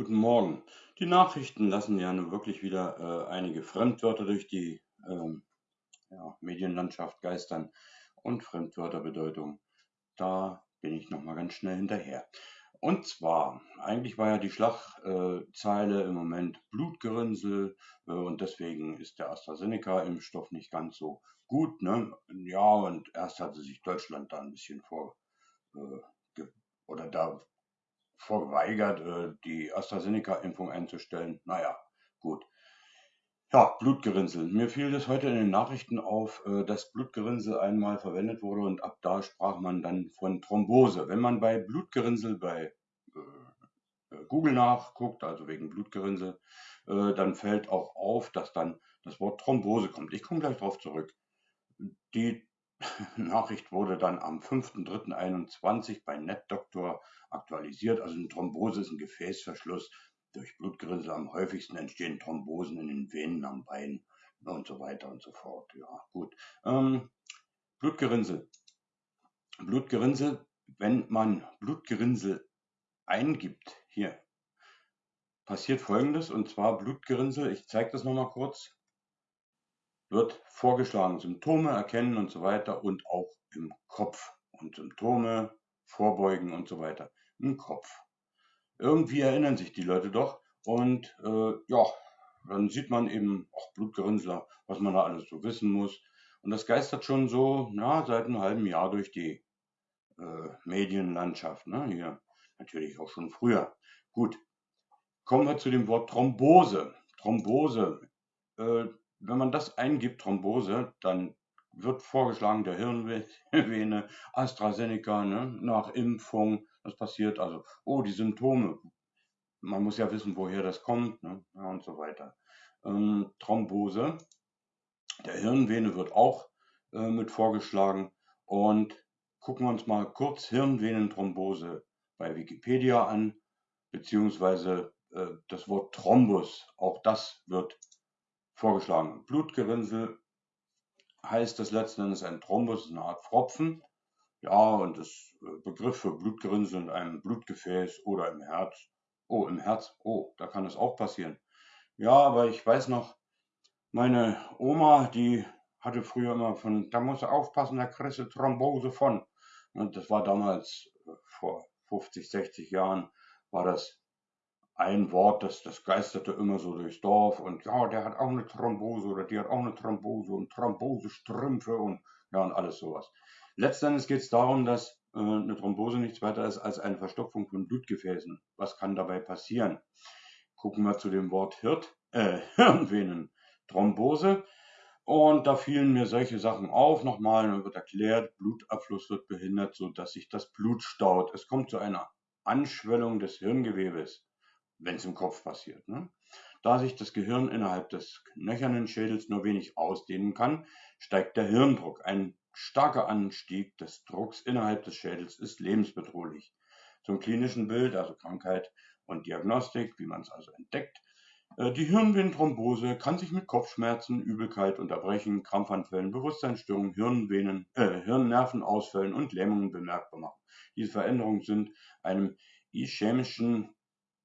Guten Morgen. Die Nachrichten lassen ja nun wirklich wieder äh, einige Fremdwörter durch die ähm, ja, Medienlandschaft geistern und Fremdwörterbedeutung. Da bin ich nochmal ganz schnell hinterher. Und zwar, eigentlich war ja die Schlagzeile im Moment Blutgerinnsel äh, und deswegen ist der AstraZeneca-Impfstoff nicht ganz so gut. Ne? Ja, und erst hatte sich Deutschland da ein bisschen vor äh, oder da verweigert, äh, die AstraZeneca-Impfung einzustellen. Naja, gut. Ja, Blutgerinnsel. Mir fiel das heute in den Nachrichten auf, äh, dass Blutgerinnsel einmal verwendet wurde und ab da sprach man dann von Thrombose. Wenn man bei Blutgerinnsel bei äh, Google nachguckt, also wegen Blutgerinnsel, dann fällt auch auf, dass dann das Wort Thrombose kommt. Ich komme gleich darauf zurück. Die Nachricht wurde dann am 5.3.21 bei NetDoctor aktualisiert. Also eine Thrombose ist ein Gefäßverschluss. Durch Blutgerinnsel am häufigsten entstehen Thrombosen in den Venen am Bein und so weiter und so fort. Ja, gut. Ähm, Blutgerinnsel. Blutgerinnsel, wenn man Blutgerinnsel eingibt, hier, passiert folgendes, und zwar Blutgerinnsel, ich zeige das nochmal kurz, wird vorgeschlagen, Symptome erkennen und so weiter und auch im Kopf und Symptome vorbeugen und so weiter im Kopf. Irgendwie erinnern sich die Leute doch und äh, ja, dann sieht man eben auch Blutgerinnsler, was man da alles so wissen muss. Und das geistert schon so na, seit einem halben Jahr durch die äh, Medienlandschaft. Ne? Hier natürlich auch schon früher. Gut, kommen wir zu dem Wort Thrombose. Thrombose, äh, wenn man das eingibt, Thrombose, dann wird vorgeschlagen der Hirnvene, AstraZeneca, ne, nach Impfung, das passiert, also, oh, die Symptome, man muss ja wissen, woher das kommt, ne, ja, und so weiter. Ähm, Thrombose, der Hirnvene wird auch äh, mit vorgeschlagen und gucken wir uns mal kurz Hirnvenenthrombose bei Wikipedia an, beziehungsweise äh, das Wort Thrombus, auch das wird vorgeschlagen. Blutgerinnsel heißt das letzten Endes ein Thrombus, eine Art Pfropfen. Ja, und das äh, Begriff für Blutgerinnsel in einem Blutgefäß oder im Herz. Oh, im Herz. Oh, da kann es auch passieren. Ja, aber ich weiß noch, meine Oma, die hatte früher immer von, da muss er aufpassen, da kriegst du Thrombose von. Und das war damals äh, vor 50, 60 Jahren, war das ein Wort, das, das geisterte immer so durchs Dorf und ja, der hat auch eine Thrombose oder die hat auch eine Thrombose und Thrombosestrümpfe und ja und alles sowas. Letztendlich geht es darum, dass äh, eine Thrombose nichts weiter ist als eine Verstopfung von Blutgefäßen. Was kann dabei passieren? Gucken wir zu dem Wort Hirt, äh, Hirnvenen. Thrombose. Und da fielen mir solche Sachen auf. Nochmal, dann wird erklärt, Blutabfluss wird behindert, sodass sich das Blut staut. Es kommt zu einer Anschwellung des Hirngewebes wenn es im Kopf passiert. Ne? Da sich das Gehirn innerhalb des knöchernen Schädels nur wenig ausdehnen kann, steigt der Hirndruck. Ein starker Anstieg des Drucks innerhalb des Schädels ist lebensbedrohlich. Zum klinischen Bild, also Krankheit und Diagnostik, wie man es also entdeckt. Äh, die Hirnvenenthrombose kann sich mit Kopfschmerzen, Übelkeit, Unterbrechen, Krampfanfällen, Bewusstseinsstörungen, Hirnvenen, äh, Hirnnervenausfällen und Lähmungen bemerkbar machen. Diese Veränderungen sind einem ischämischen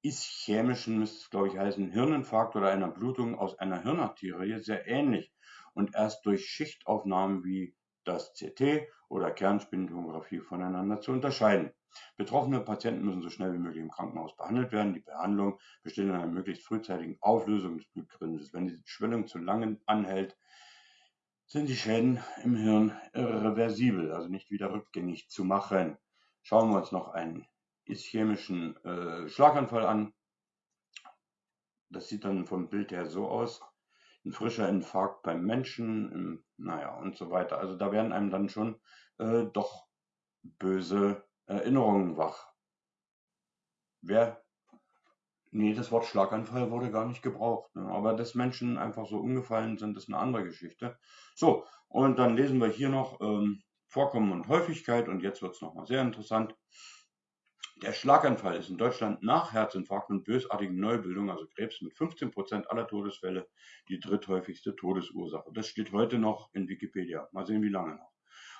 ischämischen, müsste es glaube ich heißen, Hirninfarkt oder einer Blutung aus einer Hirnarterie sehr ähnlich und erst durch Schichtaufnahmen wie das CT oder Kernspintomographie voneinander zu unterscheiden. Betroffene Patienten müssen so schnell wie möglich im Krankenhaus behandelt werden. Die Behandlung besteht in einer möglichst frühzeitigen Auflösung des Blutgerinnsels. Wenn die Schwellung zu lange anhält, sind die Schäden im Hirn irreversibel, also nicht wieder rückgängig zu machen. Schauen wir uns noch einen ischämischen äh, Schlaganfall an. Das sieht dann vom Bild her so aus. Ein frischer Infarkt beim Menschen, im, naja, und so weiter. Also da werden einem dann schon äh, doch böse Erinnerungen wach. Wer Nee, das Wort Schlaganfall wurde gar nicht gebraucht. Ne? Aber dass Menschen einfach so umgefallen sind, ist eine andere Geschichte. So, und dann lesen wir hier noch ähm, Vorkommen und Häufigkeit. Und jetzt wird es nochmal sehr interessant. Der Schlaganfall ist in Deutschland nach Herzinfarkt und bösartigen Neubildungen, also Krebs, mit 15 Prozent aller Todesfälle die dritthäufigste Todesursache. Das steht heute noch in Wikipedia. Mal sehen, wie lange noch.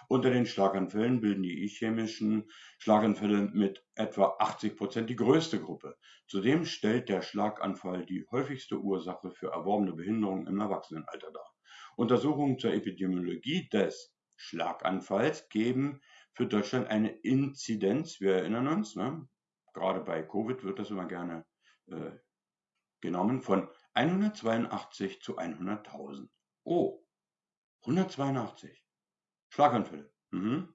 Unter den Schlaganfällen bilden die ischämischen Schlaganfälle mit etwa 80 Prozent die größte Gruppe. Zudem stellt der Schlaganfall die häufigste Ursache für erworbene Behinderungen im Erwachsenenalter dar. Untersuchungen zur Epidemiologie des Schlaganfalls geben für Deutschland eine Inzidenz, wir erinnern uns, ne? gerade bei Covid wird das immer gerne äh, genommen, von 182 zu 100.000. Oh, 182. Schlaganfälle. Mhm.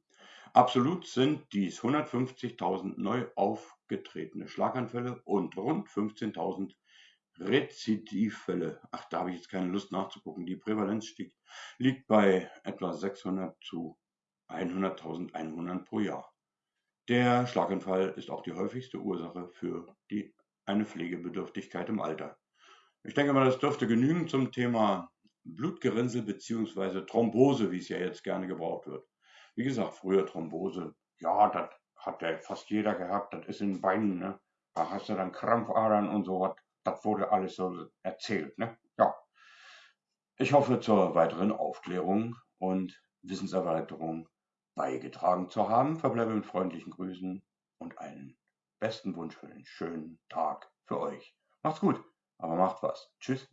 Absolut sind dies 150.000 neu aufgetretene Schlaganfälle und rund 15.000 Rezidivfälle. Ach, da habe ich jetzt keine Lust nachzugucken. Die Prävalenz stieg, liegt bei etwa 600 zu 100.000 Einwohnern pro Jahr. Der Schlaganfall ist auch die häufigste Ursache für die, eine Pflegebedürftigkeit im Alter. Ich denke mal, das dürfte genügen zum Thema Blutgerinnsel bzw. Thrombose, wie es ja jetzt gerne gebraucht wird. Wie gesagt, früher Thrombose, ja, das hat ja fast jeder gehabt, das ist in den Beinen, ne? Da hast du dann Krampfadern und so was. Das wurde alles so erzählt, ne? Ja. Ich hoffe zur weiteren Aufklärung und Wissenserweiterung beigetragen zu haben. Verbleibe mit freundlichen Grüßen und einen besten Wunsch für einen schönen Tag für euch. Macht's gut, aber macht was. Tschüss.